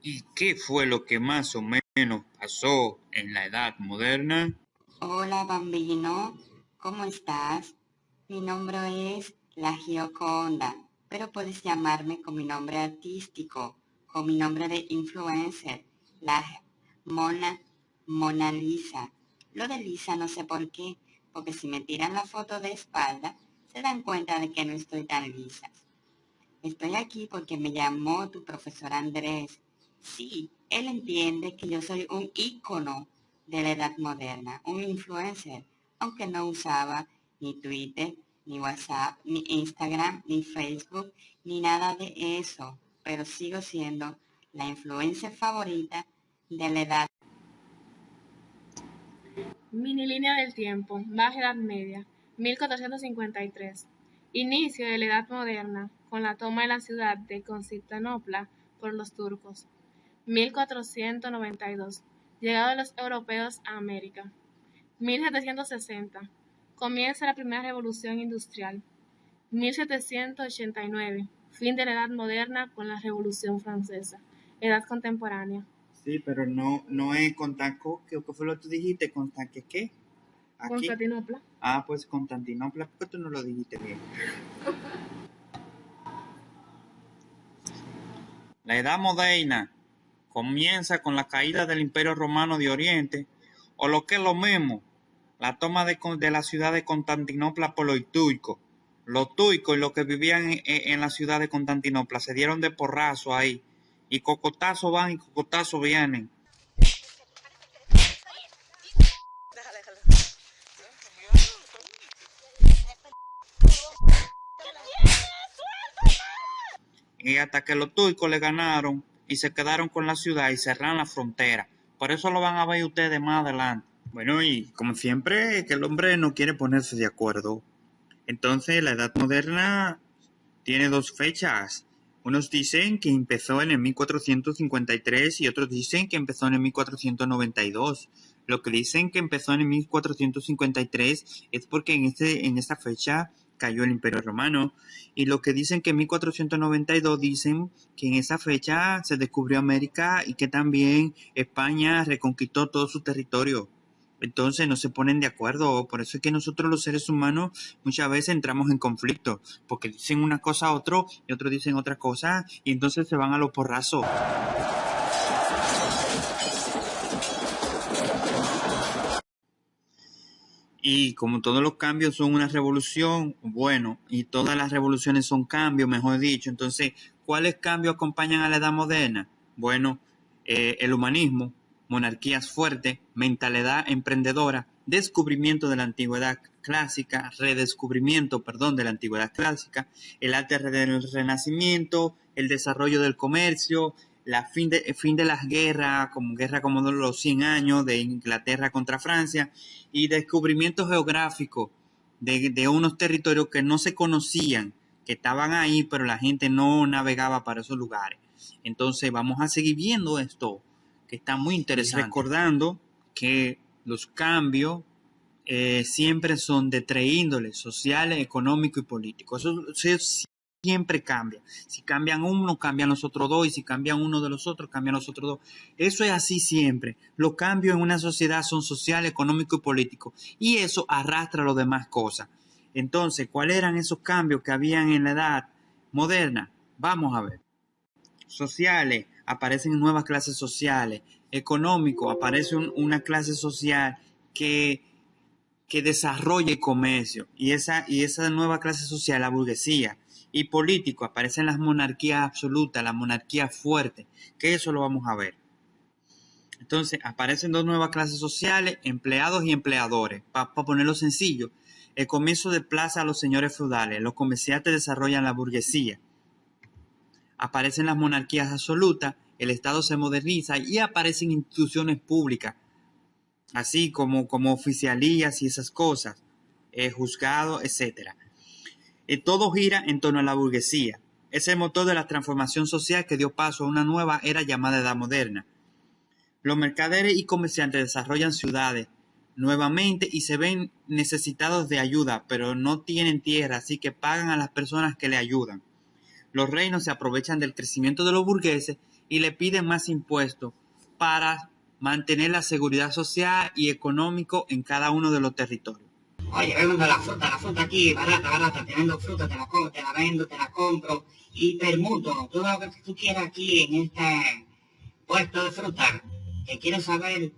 ¿Y qué fue lo que más o menos pasó en la Edad Moderna? Hola bambino, ¿cómo estás? Mi nombre es La Gioconda, pero puedes llamarme con mi nombre artístico, con mi nombre de influencer, la Mona, Mona Lisa. Lo de Lisa no sé por qué, porque si me tiran la foto de espalda, se dan cuenta de que no estoy tan lisa. Estoy aquí porque me llamó tu profesor Andrés Sí, él entiende que yo soy un ícono de la edad moderna, un influencer, aunque no usaba ni Twitter, ni WhatsApp, ni Instagram, ni Facebook, ni nada de eso, pero sigo siendo la influencer favorita de la edad. Mini línea del tiempo, Baja Edad Media, 1453. Inicio de la Edad Moderna, con la toma de la ciudad de Constantinopla por los turcos. 1492. Llegada de los europeos a América. 1760. Comienza la primera revolución industrial. 1789. Fin de la Edad Moderna con la Revolución Francesa. Edad contemporánea. Sí, pero no, no es Constanco, ¿qué, fue lo que tú dijiste? ¿Constanque qué? Constantinopla. Ah, pues Constantinopla, ¿por qué tú no lo dijiste bien? La Edad Moderna comienza con la caída del Imperio Romano de Oriente, o lo que es lo mismo, la toma de, la ciudad de Constantinopla por los tuicos. Los tuicos y los que vivían en, la ciudad de Constantinopla se dieron de porrazo ahí, y cocotazos van y cocotazos vienen. Y hasta que los tuicos le ganaron, y se quedaron con la ciudad y cerraron la frontera. Por eso lo van a ver ustedes más adelante. Bueno, y como siempre, que el hombre no quiere ponerse de acuerdo. Entonces, la Edad Moderna tiene dos fechas. Unos dicen que empezó en el 1453 y otros dicen que empezó en el 1492. Lo que dicen que empezó en el 1453 es porque en, este, en esta fecha cayó el Imperio Romano. Y lo que dicen que en 1492 dicen que en esa fecha se descubrió América y que también España reconquistó todo su territorio. Entonces no se ponen de acuerdo. Por eso es que nosotros los seres humanos muchas veces entramos en conflicto. Porque dicen una cosa a otro y otros dicen otra cosa y entonces se van a los porrazos. Y como todos los cambios son una revolución, bueno, y todas las revoluciones son cambios, mejor dicho, entonces, ¿cuáles cambios acompañan a la edad moderna? Bueno, eh, el humanismo, monarquías fuertes, mentalidad emprendedora, descubrimiento de la antigüedad clásica, redescubrimiento, perdón, de la antigüedad clásica, el arte del renacimiento, el desarrollo del comercio, la fin de, fin de las guerras, como guerra como de los 100 años de Inglaterra contra Francia, y descubrimiento geográfico de, de unos territorios que no se conocían, que estaban ahí, pero la gente no navegaba para esos lugares. Entonces vamos a seguir viendo esto, que está muy interesante. Recordando que los cambios eh, siempre son de tres índoles, sociales, económico y político. Eso, eso, siempre cambia. Si cambian uno, cambian los otros dos, y si cambian uno de los otros, cambian los otros dos. Eso es así siempre. Los cambios en una sociedad son social, económico y político, y eso arrastra las demás cosas. Entonces, ¿cuáles eran esos cambios que habían en la edad moderna? Vamos a ver. Sociales, aparecen nuevas clases sociales. Económico, aparece una clase social que, que desarrolla el comercio. Y esa, y esa nueva clase social, la burguesía y político aparecen las monarquías absolutas, la monarquía fuerte, que eso lo vamos a ver. Entonces aparecen dos nuevas clases sociales, empleados y empleadores. Para ponerlo sencillo, el comienzo de plaza a los señores feudales, los comerciantes desarrollan la burguesía. Aparecen las monarquías absolutas, el Estado se moderniza y aparecen instituciones públicas, así como, como oficialías y esas cosas, eh, juzgados, etcétera todo gira en torno a la burguesía. Es el motor de la transformación social que dio paso a una nueva era llamada Edad Moderna. Los mercaderes y comerciantes desarrollan ciudades nuevamente y se ven necesitados de ayuda, pero no tienen tierra, así que pagan a las personas que le ayudan. los reinos se aprovechan del crecimiento de los burgueses y le piden más impuestos para mantener la seguridad social y económico en cada uno de los territorios. Oye, vendo la fruta, la fruta aquí, barata, barata, te vendo fruta, te la, compro, te la vendo, te la compro y permuto todo lo que tú quieras aquí en este puesto de fruta. ¿Qué quieres saber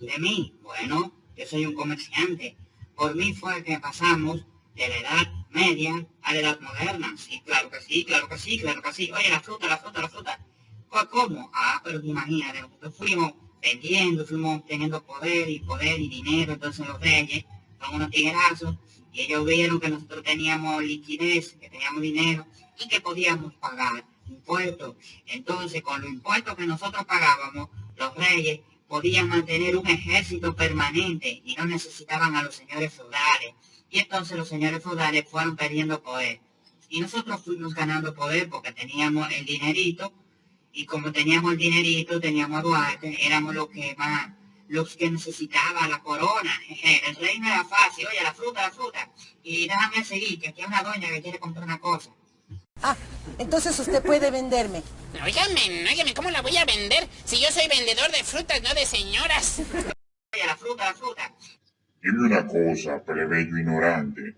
de mí? Bueno, yo soy un comerciante. Por mí fue que pasamos de la edad media a la edad moderna. Sí, claro que sí, claro que sí, claro que sí. Oye, la fruta, la fruta, la fruta. Pues, ¿Cómo? Ah, pero imagínate, fuimos vendiendo, fuimos teniendo poder y poder y dinero, entonces los reyes son unos tiguerazos y ellos vieron que nosotros teníamos liquidez, que teníamos dinero y que podíamos pagar impuestos. Entonces, con los impuestos que nosotros pagábamos, los reyes podían mantener un ejército permanente y no necesitaban a los señores feudales. Y entonces los señores feudales fueron perdiendo poder. Y nosotros fuimos ganando poder porque teníamos el dinerito. Y como teníamos el dinerito, teníamos a Duarte, éramos los que más, los que necesitaba la corona. El reino era fácil, oye, la fruta, la fruta. Y déjame seguir, que aquí hay una doña que quiere comprar una cosa. Ah, entonces usted puede venderme. Óigame, óigame, ¿cómo la voy a vender? Si yo soy vendedor de frutas, no de señoras. Oye, la fruta, la fruta. Dime una cosa, plebeyo ignorante,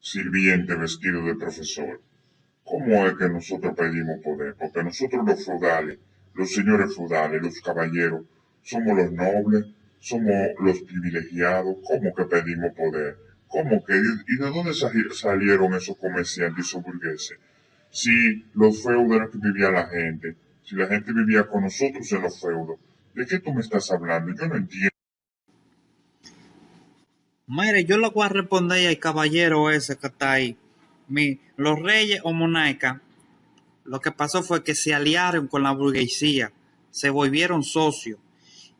sirviente vestido de profesor. ¿Cómo es que nosotros pedimos poder? Porque nosotros los feudales, los señores feudales, los caballeros, somos los nobles, somos los privilegiados. ¿Cómo que pedimos poder? ¿Cómo que? ¿Y de dónde salieron esos comerciantes y esos burgueses? Si los feudos eran que vivía la gente, si la gente vivía con nosotros en los feudos, ¿de qué tú me estás hablando? Yo no entiendo. Mire, yo le voy a responder al caballero ese que está ahí. Mi, los reyes o monarcas, lo que pasó fue que se aliaron con la burguesía, se volvieron socios.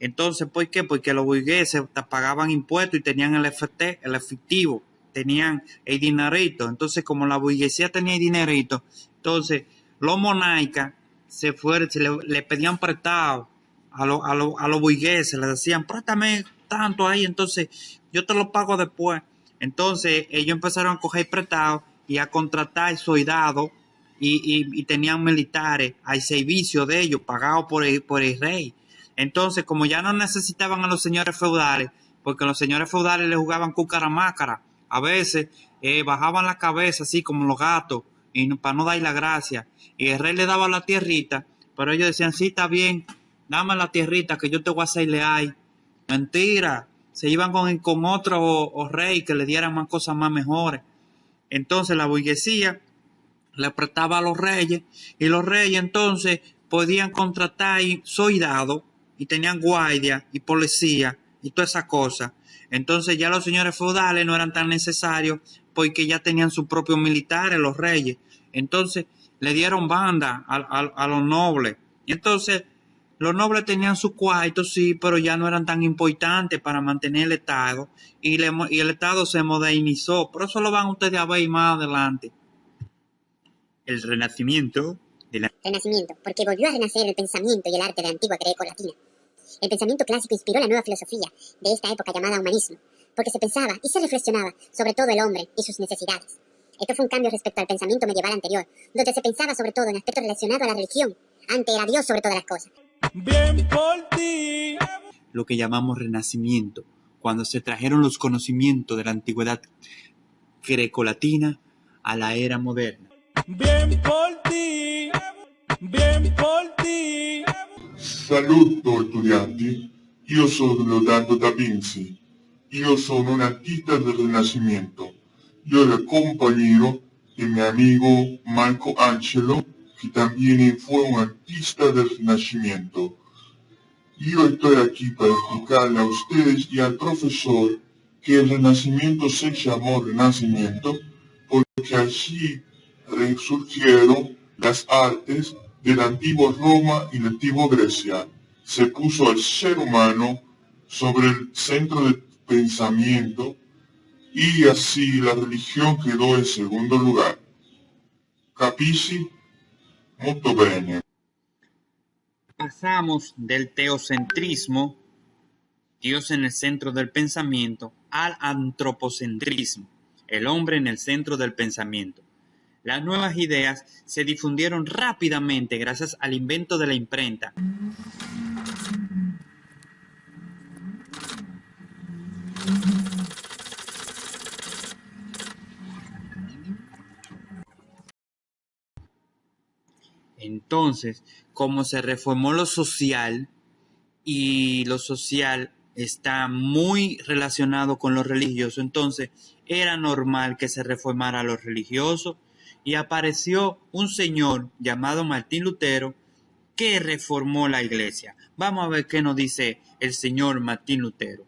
Entonces, ¿por qué? Porque los burgueses pagaban impuestos y tenían el, el efectivo, tenían el dinerito. Entonces, como la burguesía tenía el dinerito, entonces los monarcas se fueron, se le, pedían prestado a, a, a los burgueses, les decían, préstame tanto ahí, entonces yo te lo pago después. Entonces ellos empezaron a coger prestado y a contratar soldados y, tenían militares al servicio de ellos, pagados por el, por el rey. Entonces, como ya no necesitaban a los señores feudales, porque los señores feudales le jugaban cucaramácara, a veces eh, bajaban la cabeza así como los gatos, y para no dar la gracia, y el rey le daba la tierrita, pero ellos decían, sí, está bien, dame la tierrita que yo te voy a hacer leal. Mentira, se iban con, con otro rey que le dieran más cosas más mejores. Entonces la burguesía le prestaba a los reyes y los reyes entonces podían contratar soldados y tenían guardia y policía y todas esas cosas. Entonces ya los señores feudales no eran tan necesarios porque ya tenían sus propios militares, los reyes. Entonces le dieron banda a, a los nobles. Y entonces los nobles tenían sus cuartos, sí, pero ya no eran tan importantes para mantener el Estado y, el Estado se modernizó. Por eso lo van ustedes a ver más adelante. El renacimiento de la... Renacimiento, porque volvió a renacer el pensamiento y el arte de la antigua greco-latina. El pensamiento clásico inspiró la nueva filosofía de esta época llamada humanismo, porque se pensaba y se reflexionaba sobre todo el hombre y sus necesidades. Esto fue un cambio respecto al pensamiento medieval anterior, donde se pensaba sobre todo en aspectos relacionados a la religión. Antes era Dios sobre todas las cosas. Bien por ti. Lo que llamamos renacimiento, cuando se trajeron los conocimientos de la antigüedad grecolatina a la era moderna. Bien por ti. Saluto estudianti, io sono Leonardo da Vinci. Io sono un artista del Renacimiento. Yo el compañero de mi amigo Marco Angelo que también fue un artista del Renacimiento. Yo estoy aquí para explicarle a ustedes y al profesor que el Renacimiento se llamó Renacimiento porque allí resurgieron las artes de la antigua Roma y la antigua Grecia. Se puso al ser humano sobre el centro del pensamiento y así la religión quedó en segundo lugar. Capisci? Pasamos del teocentrismo, Dios en el centro del pensamiento, al antropocentrismo, el hombre en el centro del pensamiento. Las nuevas ideas se difundieron rápidamente gracias al invento de la imprenta. Entonces, como se reformó lo social y lo social está muy relacionado con lo religioso, entonces era normal que se reformara lo religioso y apareció un señor llamado Martín Lutero que reformó la iglesia. Vamos a ver qué nos dice el señor Martín Lutero.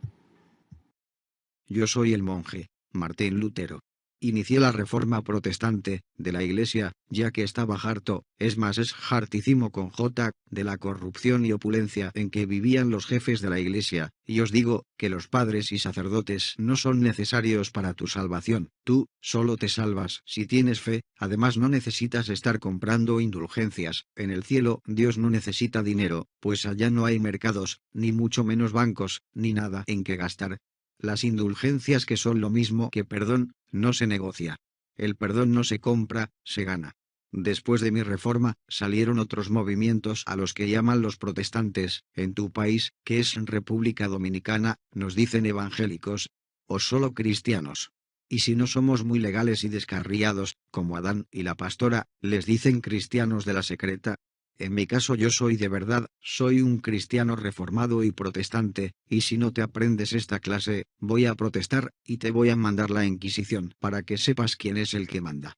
Yo soy el monje, Martín Lutero inició la reforma protestante de la Iglesia, ya que estaba harto, es más es hartísimo con J, de la corrupción y opulencia en que vivían los jefes de la Iglesia, y os digo, que los padres y sacerdotes no son necesarios para tu salvación, tú, solo te salvas si tienes fe, además no necesitas estar comprando indulgencias, en el cielo Dios no necesita dinero, pues allá no hay mercados, ni mucho menos bancos, ni nada en que gastar, las indulgencias que son lo mismo que perdón, no se negocia. El perdón no se compra, se gana. Después de mi reforma, salieron otros movimientos a los que llaman los protestantes, en tu país, que es República Dominicana, nos dicen evangélicos, o solo cristianos. Y si no somos muy legales y descarriados, como Adán y la pastora, les dicen cristianos de la secreta, en mi caso yo soy de verdad, soy un cristiano reformado y protestante, y si no te aprendes esta clase, voy a protestar, y te voy a mandar la Inquisición, para que sepas quién es el que manda.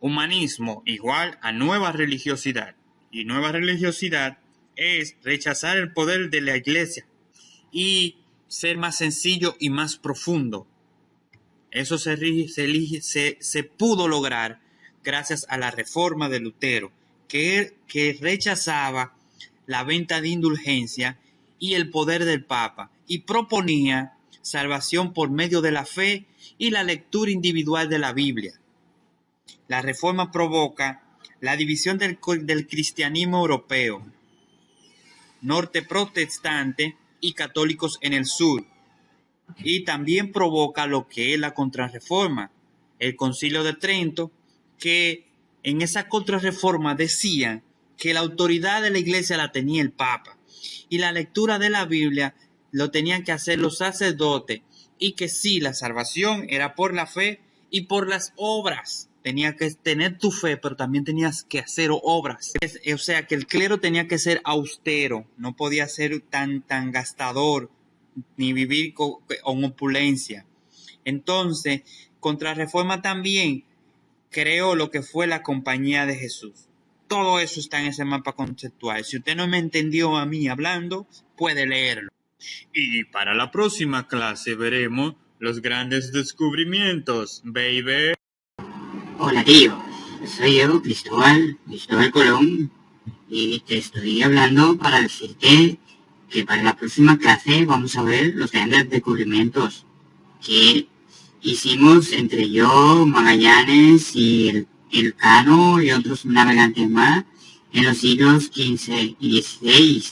Humanismo igual a nueva religiosidad, y nueva religiosidad es rechazar el poder de la iglesia y ser más sencillo y más profundo eso se, pudo lograr gracias a la reforma de Lutero, que, rechazaba la venta de indulgencia y el poder del Papa y proponía salvación por medio de la fe y la lectura individual de la Biblia. La reforma provoca la división del cristianismo europeo, norte protestante y católicos en el sur, y también provoca lo que es la contrarreforma. El concilio de Trento, que en esa contrarreforma decía que la autoridad de la iglesia la tenía el Papa y la lectura de la Biblia lo tenían que hacer los sacerdotes y que sí, la salvación era por la fe y por las obras. Tenía que tener tu fe, pero también tenías que hacer obras. O sea, que el clero tenía que ser austero, no podía ser tan, tan gastador, ni vivir con, opulencia. Entonces, Contrarreforma también creó lo que fue la compañía de Jesús. Todo eso está en ese mapa conceptual. Si usted no me entendió a mí hablando, puede leerlo. Y para la próxima clase veremos los grandes descubrimientos, baby. Hola tío, soy yo, Cristóbal, Cristóbal Colón, y te estoy hablando para decirte que para la próxima clase vamos a ver los grandes descubrimientos que hicimos entre yo, Magallanes y el, Cano y otros navegantes más en los siglos XV y XVI.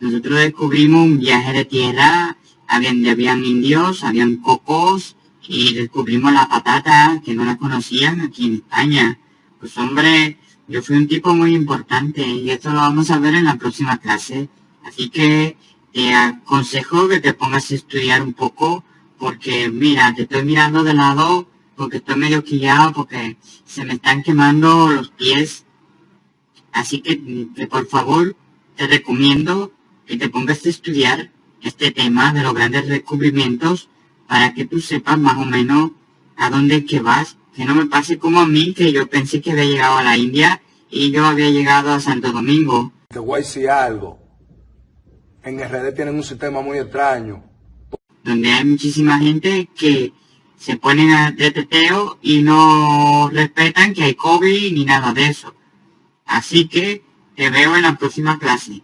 Nosotros descubrimos un viaje de tierra, habían, habían indios, habían cocos y descubrimos la patata que no la conocían aquí en España. Pues hombre, yo fui un tipo muy importante y esto lo vamos a ver en la próxima clase. Así que te aconsejo que te pongas a estudiar un poco porque mira, te estoy mirando de lado porque estoy medio quillado porque se me están quemando los pies. Así que por favor te recomiendo que te pongas a estudiar este tema de los grandes descubrimientos para que tú sepas más o menos a dónde que vas. Que no me pase como a mí, que yo pensé que había llegado a la India y yo había llegado a Santo Domingo. Te voy a decir algo en RD tienen un sistema muy extraño. Donde hay muchísima gente que se ponen a teteo y no respetan que hay COVID ni nada de eso. Así que te veo en la próxima clase.